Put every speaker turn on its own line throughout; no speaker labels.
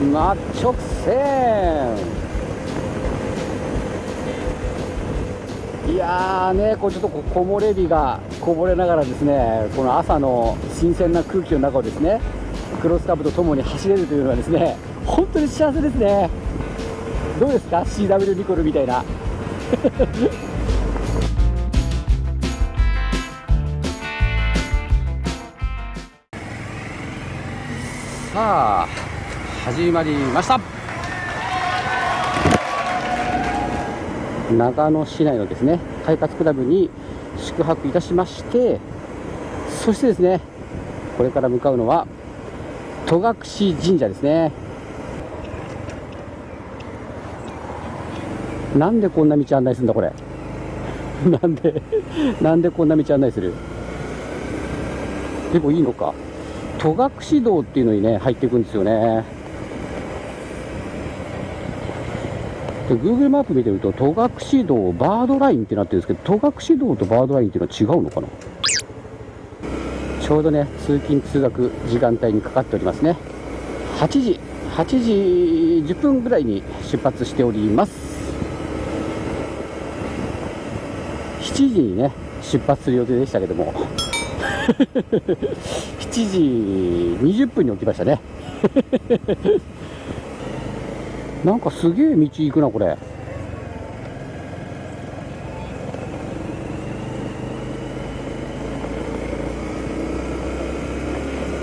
真直線いやーねこうちょっとこ木漏れ日がこぼれながらですねこの朝の新鮮な空気の中をですねクロスカブとともに走れるというのはですね本当に幸せですね。どうですか？CW ニコルみたいな。さあ始まりました。長野市内のですね快活クラブに宿泊いたしましてそしてですねこれから向かうのは戸隠神社ですね。なんでこんな道案内するんだこれ？なんでなんでこんな道案内する？でもいいのか。戸隠道っていうのにね入っていくんですよね。Google マップ見てみると戸隠道バードラインってなってるんですけど戸隠道とバードラインっていうのは違うのかな？ちょうどね通勤通学時間帯にかかっておりますね。8時8時10分ぐらいに出発しております。7時にね出発する予定でしたけども。7時20分に起きましたね。なんかすげえ道行くなこれ。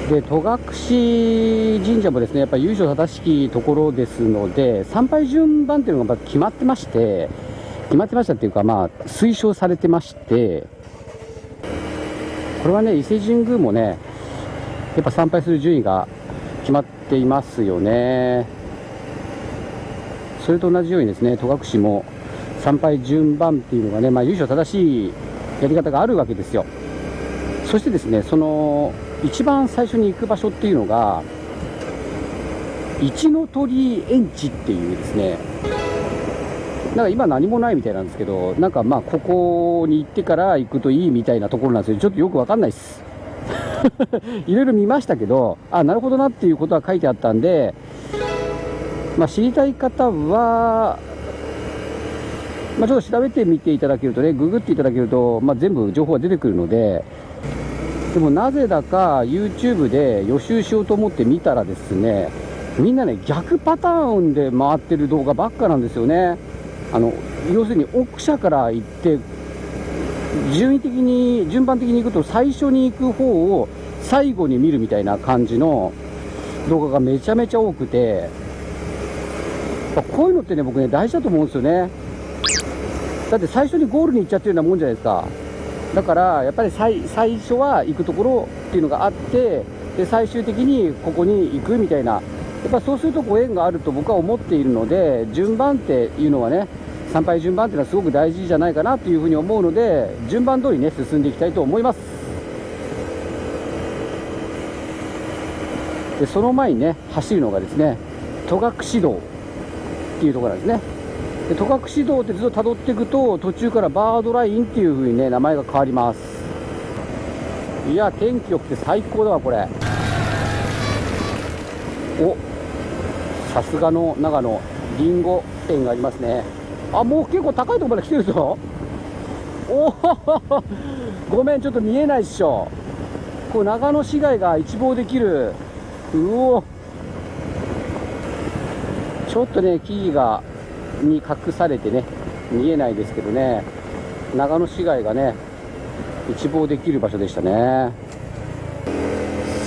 で戸隠神社もですねやっぱり由緒正しきところですので参拝順番っていうのが決まってまして決まってましたっていうかまあ推奨されてましてこれはね伊勢神宮もねやっぱ参拝する順位が決まっていますよね。それと同じようにですね戸隠も参拝順番っていうのがね、まあ、由緒正しいやり方があるわけですよ。そしてですねその一番最初に行く場所っていうのが一の鳥園地っていうですねなんか今何もないみたいなんですけどなんかまあここに行ってから行くといいみたいなところなんですよ。ちょっとよくわかんないです。いろいろ見ましたけどあなるほどなっていうことは書いてあったんでまあ知りたい方はまあ、ちょっと調べてみていただけるとね、ググっていただけると、まあ、全部情報が出てくるので、でもなぜだか YouTube で予習しようと思って見たらですね、みんなね、逆パターンで回ってる動画ばっかなんですよね。あの、要するに奥社から行って、順位的に、順番的に行くと最初に行く方を最後に見るみたいな感じの動画がめちゃめちゃ多くて、こういうのってね、僕ね、大事だと思うんですよね。だって最初にゴールに行っちゃってるようなもんじゃないですか。だからやっぱり最最初は行くところっていうのがあってで最終的にここに行くみたいなやっぱそうするとご縁があると僕は思っているので順番っていうのはね参拝順番っていうのはすごく大事じゃないかなというふうに思うので順番通りね進んでいきたいと思いますでその前にね走るのがですね戸隠道っていうところなんですね。で戸隠道ってずっと辿っていくと途中からバードラインっていう風にね名前が変わります。いや天気良くて最高だわこれ。おさすがの長野りんご店がありますね。あもう結構高いところまで来てるぞ。おお ごめんちょっと見えないっしょ。こう長野市街が一望できる。うお。ちょっとね木々がに隠されてね見えないですけどね長野市街がね一望できる場所でしたね。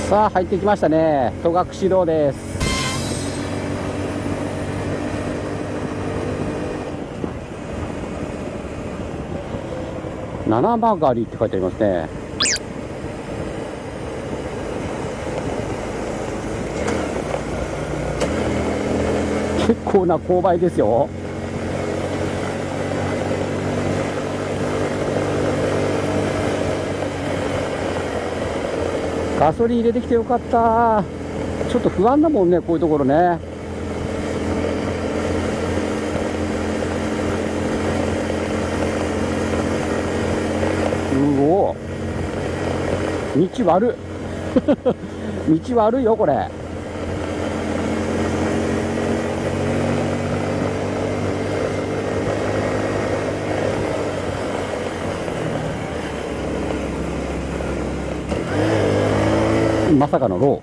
さあ入ってきましたね。戸隠道です。七曲りって書いてありますね結構な勾配ですよ。ガソリン入れてきてよかった。ちょっと不安だもんねこういうところね。うお。道悪。道悪いよこれ。まさかのロ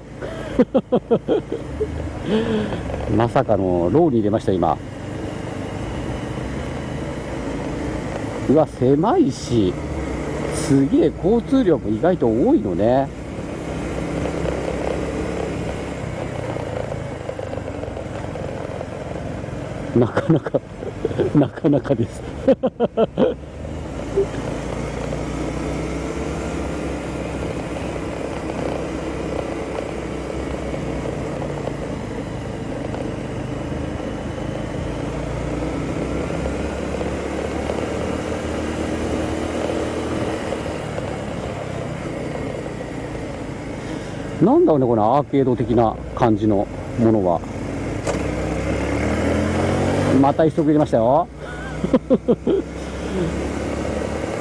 ー。まさかのローに入れました今。うわ狭いし。すげえ交通量も意外と多いのね。なかなかなかなかですなんだろうねこのアーケード的な感じのものは。また一足入れましたよ。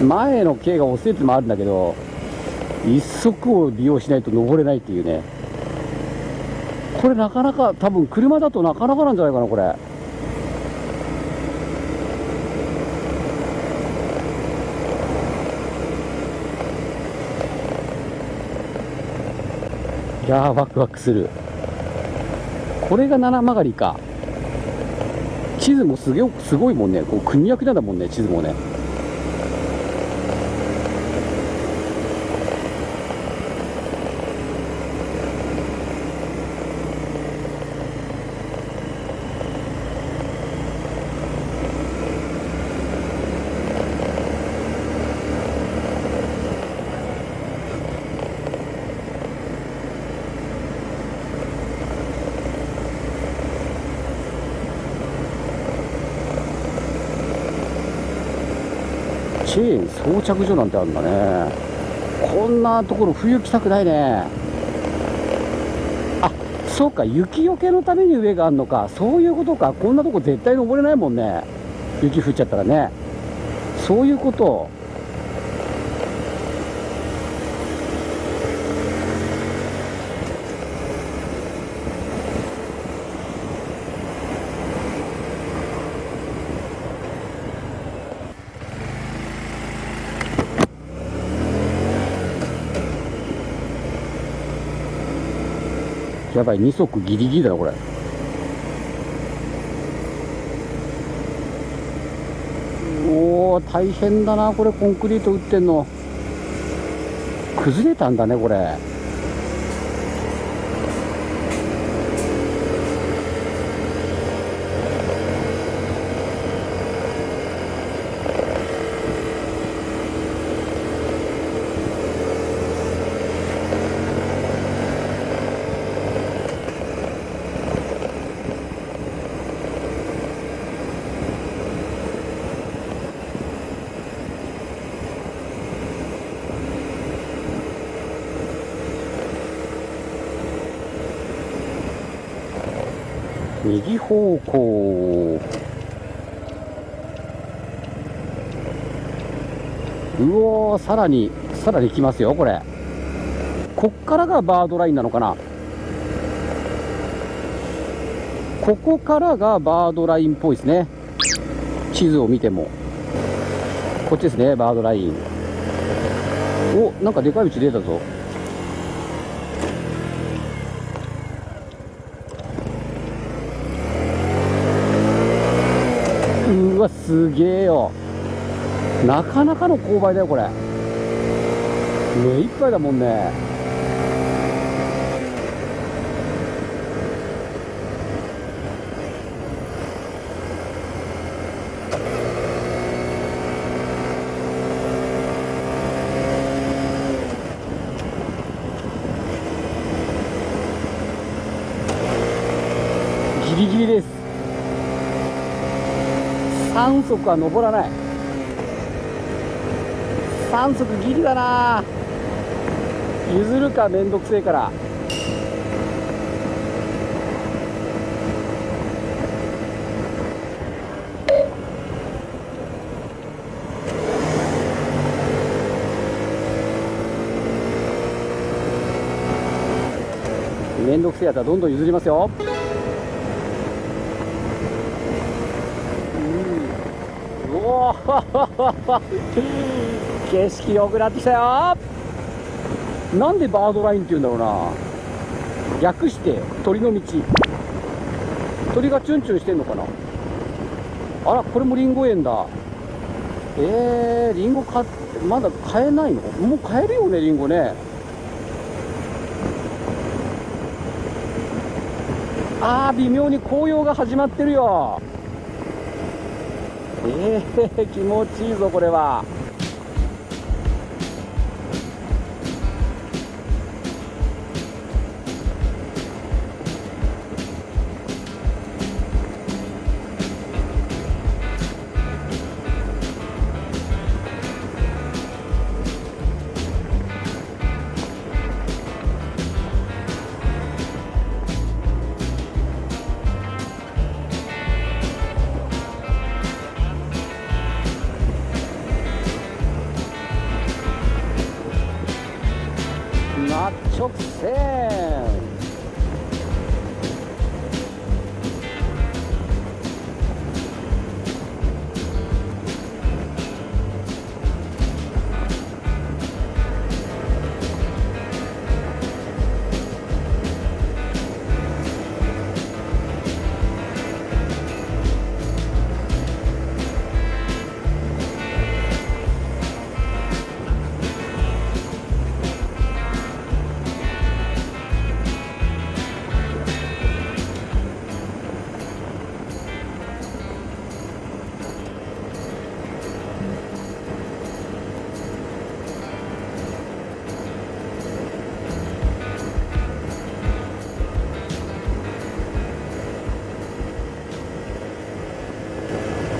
前の径が遅いってもあるんだけど一足を利用しないと登れないっていうね。これなかなか多分車だとなかなかなんじゃないかなこれ。いやーワクワクする。これが七曲りか。地図もすげすごいもんね。こう国役なんだもんね地図もねチェーン装着所なんてあるんだね。こんなところ冬来たくないね。あそうか雪よけのために上があるのか。そういうことか。こんなとこ絶対登れないもんね。雪降っちゃったらね。そういうこと。やばい2足ギリギリだなこれ。おお大変だなこれコンクリート打ってんの。崩れたんだねこれ。右方向。うおーさらにさらに来ますよこれ。こっからがバードラインなのかな？ここからがバードラインっぽいですね。地図を見ても。こっちですねバードライン。おなんかでかい道出たぞ。うわすげえよ。なかなかの勾配だよこれ。目いっぱいだもんね。3足は登らない。3足ギリだな。譲るかめんどくせえから。めんどくせえやつはどんどん譲りますようおー 景色良くなってきたよ。なんでバードラインって言うんだろうな。略して鳥の道。鳥がチュンチュンしてんのかな。あらこれもリンゴ園だ。えー、リンゴ買ってまだ買えないの？もう買えるよねリンゴね。あー微妙に紅葉が始まってるよ。えー、気持ちいいぞこれは。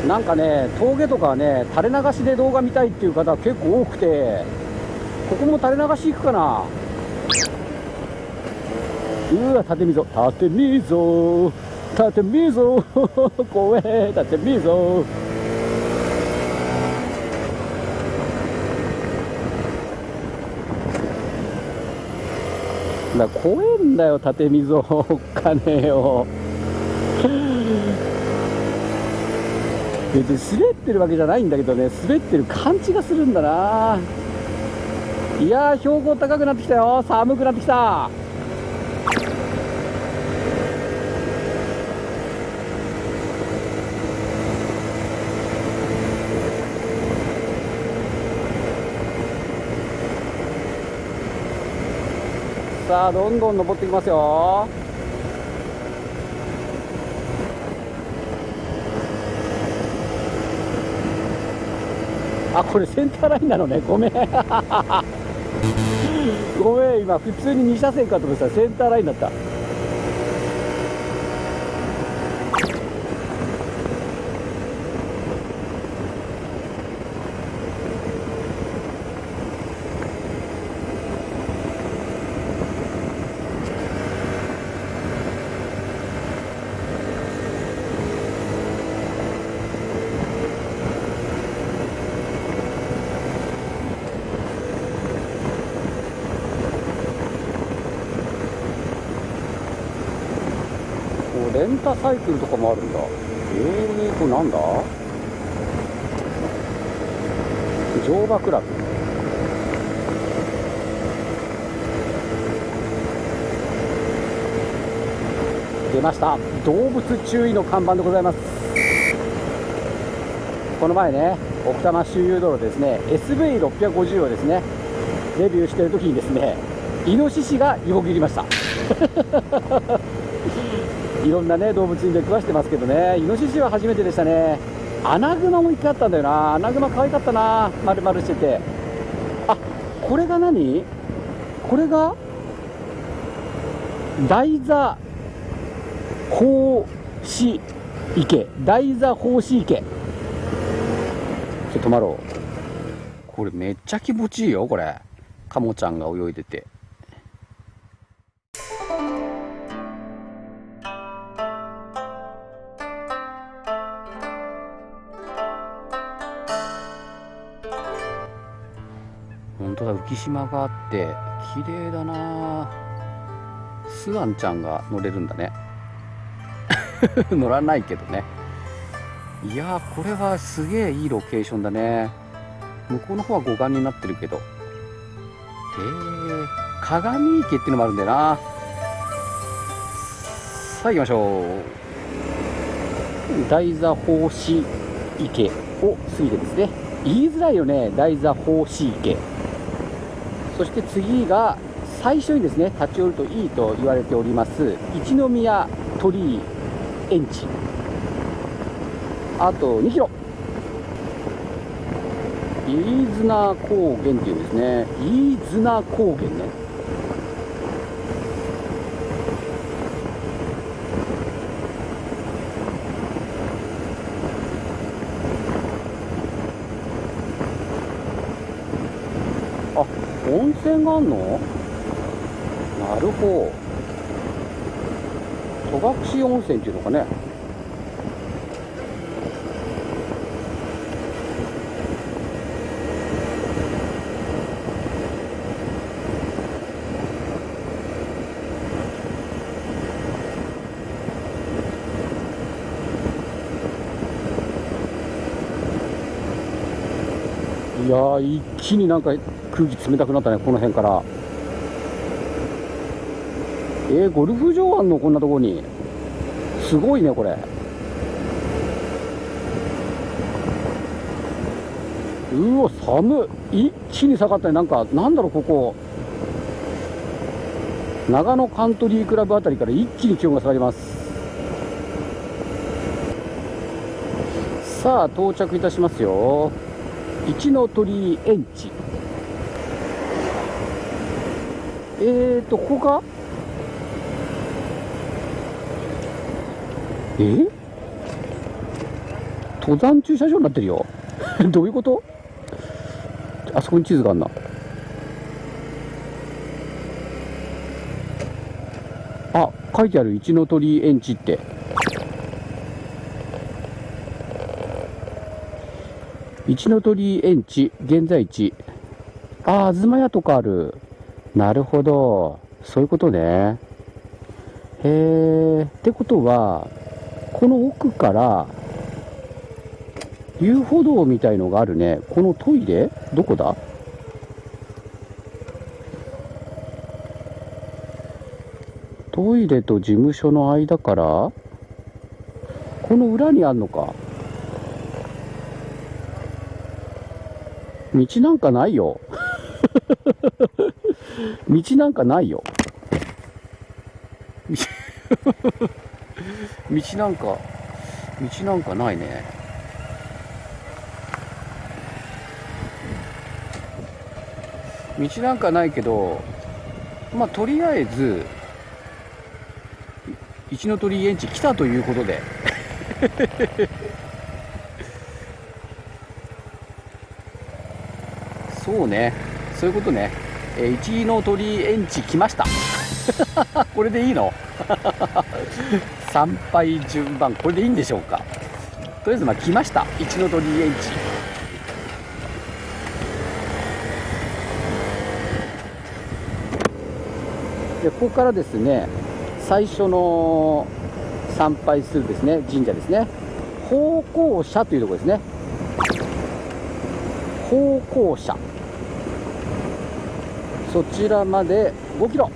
なんかね、峠とかね、垂れ流しで動画見たいっていう方結構多くて、ここも垂れ流し行くかな？うわ、縦溝、縦溝、縦溝、怖え、縦溝。だ怖えんだよ、縦溝、おっかねえよ。別に滑ってるわけじゃないんだけどね滑ってる感じがするんだな。いやー標高高くなってきたよ。寒くなってきた。さあどんどん登ってきますよ。あこれセンターラインなのね。ごめん。ごめん。今普通に2車線かと思ってたらセンターラインだった。レンタサイクルとかもあるんだ。えー、これなんだ？乗馬クラブ。出ました。動物注意の看板でございます。この前ね奥多摩周遊道路ですね SV650 をですねレビューしてる時にですねイノシシが横切りました。いろんなね動物に出くわしてますけどね。イノシシは初めてでしたね。アナグマも一回あったんだよな。アナグマ可愛かったな。丸々してて。あこれが何？これが台座奉仕池台座奉仕池ちょっと止まろう。これめっちゃ気持ちいいよこれ。カモちゃんが泳いでて。本当だ浮島があって綺麗だな。スワンちゃんが乗れるんだね。乗らないけどね。いやーこれはすげえいいロケーションだね。向こうの方は護岸になってるけど。ー、鏡池っていうのもあるんだよな。さあ行きましょう。大座奉仕池を過ぎてですね。言いづらいよね大座奉仕池。そして次が最初にですね立ち寄るといいと言われております一宮鳥居園地。あと2キロ。飯綱高原っていうんですね飯綱高原ねあ温泉があんの？なるほど。戸隠温泉っていうのかね。いや一気になんか空気冷たくなったねこの辺から。えー、ゴルフ場あんのこんなとこに。すごいねこれ。うわ寒い一気に下がったね。なんかなんだろうここ。長野カントリークラブあたりから一気に気温が下がります。さあ到着いたしますよ。一の鳥園地。えーとここかえ？登山駐車場になってるよ。どういうこと？あそこに地図があんな。あ書いてある。一の鳥園地って。一の鳥園地現在地。ああ東屋とかある。なるほど。そういうことね。へえってことはこの奥から遊歩道みたいのがあるね。このトイレ？どこだ？トイレと事務所の間から？この裏にあんのか。道なんかないよ。道なんかないよ。道なんか道なんかないね。道なんかないけどまあとりあえず一の鳥居園地来たということで。そうね。そういうことね、えー、一の鳥園地来ました。これでいいの？参拝順番これでいいんでしょうか？とりあえずまあ来ました。一の鳥園地。でここからですね最初の参拝するですね。神社ですね。方向社というところですね。方向社。そちらまで5キロ。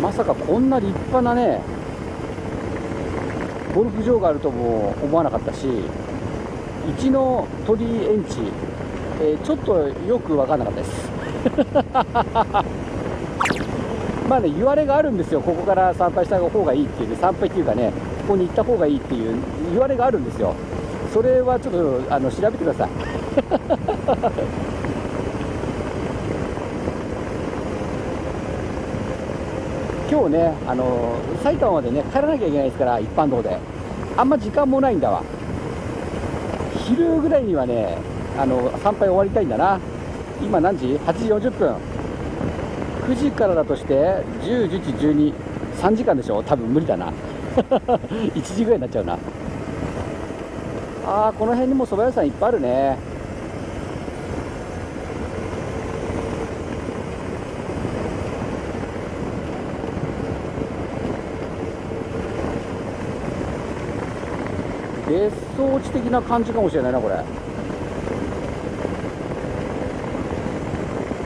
まさかこんな立派なねゴルフ場があるとも思わなかったし一の鳥居園地、えー、ちょっとよく分かんなかったです。まあね言われがあるんですよ。ここから参拝した方がいいっていう、ね、参拝っていうかねここに行った方がいいっていう言われがあるんですよ。それはちょっとあの調べてください 今日ね、あの埼玉までね、帰らなきゃいけないですから、一般道で。あんま時間もないんだわ。昼ぐらいにはね、あの参拝終わりたいんだな。今何時 ?8 時40分。9時からだとして、10、11、12、3時間でしょ？多分無理だな。1時ぐらいになっちゃうな。ああこの辺にも蕎麦屋さんいっぱいあるね。別荘地的な感じかもしれないなこれ。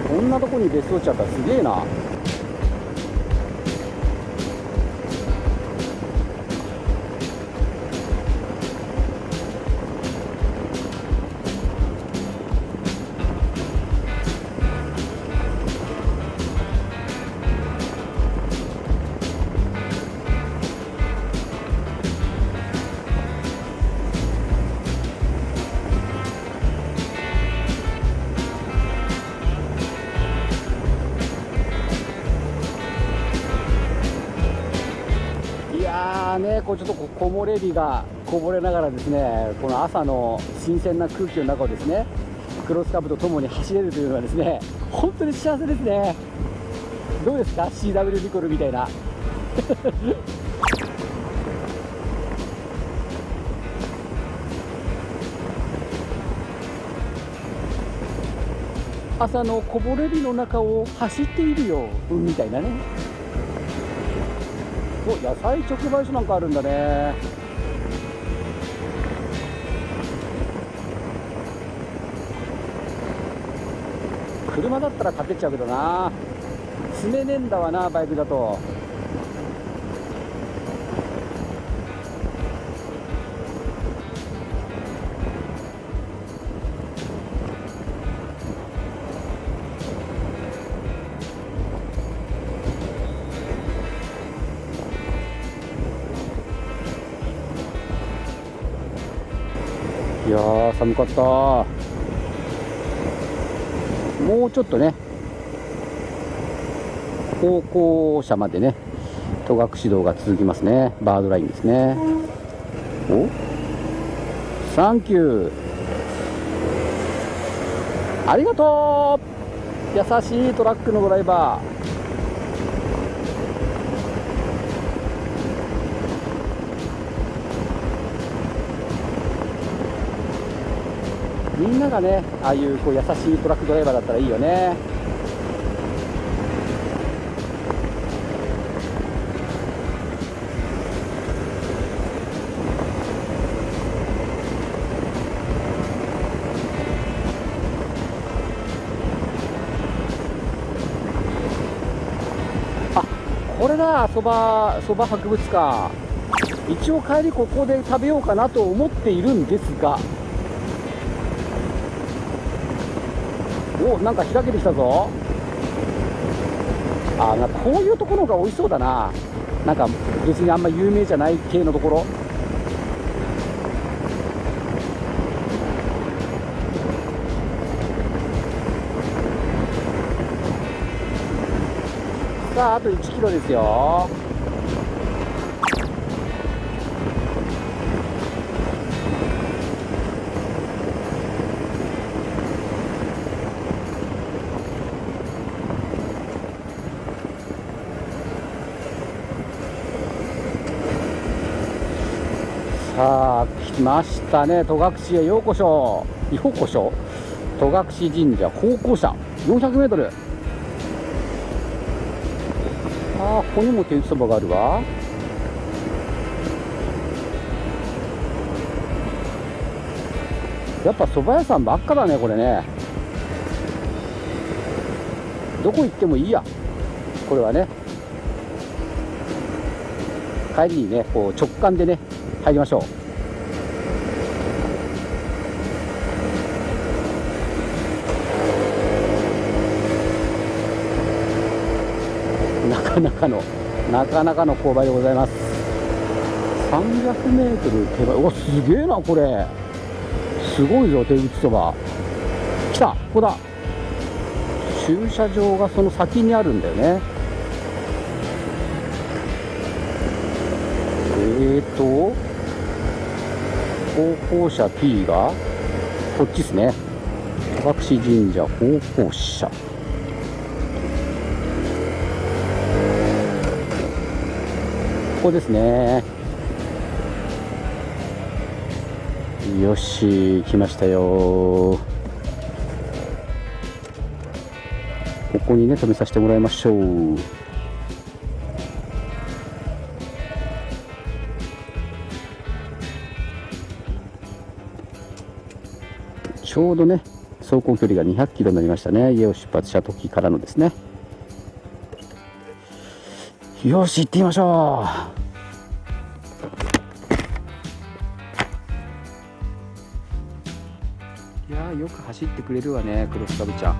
こんなとこに別荘地あったらすげえな。ね、こうちょっとこ木漏れ日がこぼれながらですね、この朝の新鮮な空気の中をですね、クロスカブとともに走れるというのはですね、本当に幸せですね。どうですか ?CW ニコルみたいな。朝のこぼれ日の中を走っているよ、みたいなね。お野菜直売所なんかあるんだね。車だったら買ってっちゃうけどな。詰めねえんだわなバイクだと。寒かった。もうちょっとね高校車までね戸隠道が続きますね。バードラインですね。お？サンキュー。ありがとう。優しいトラックのドライバー。みんながねああいうこう優しいトラックドライバーだったらいいよね。あこれだそばそば博物館。一応帰りここで食べようかなと思っているんですがおなんか開けてきたぞ。あなこういうところが美味しそうだな。なんか別にあんま有名じゃない系のところ。さああと1キロですよ。ましたね戸隠へようこそ。ようこそ。戸隠神社方向車。400m ああここにも手打ちそばがあるわ。やっぱ蕎麦屋さんばっかだねこれね。どこ行ってもいいや。これはね。帰りにねこう直感でね入りましょうなかなかのなかなかの勾配でございます。300メートル手前。おすげえなこれ。すごいぞ手打ちそば。来たここだ。駐車場がその先にあるんだよね。えーと方向車 P がこっちですね。戸隠神社方向車。ここですね。よし来ましたよ。ここにね止めさせてもらいましょう。ちょうどね走行距離が200キロになりましたね。家を出発した時からのですね。よし行ってみましょう。いやよく走ってくれるわねクロスカブちゃん。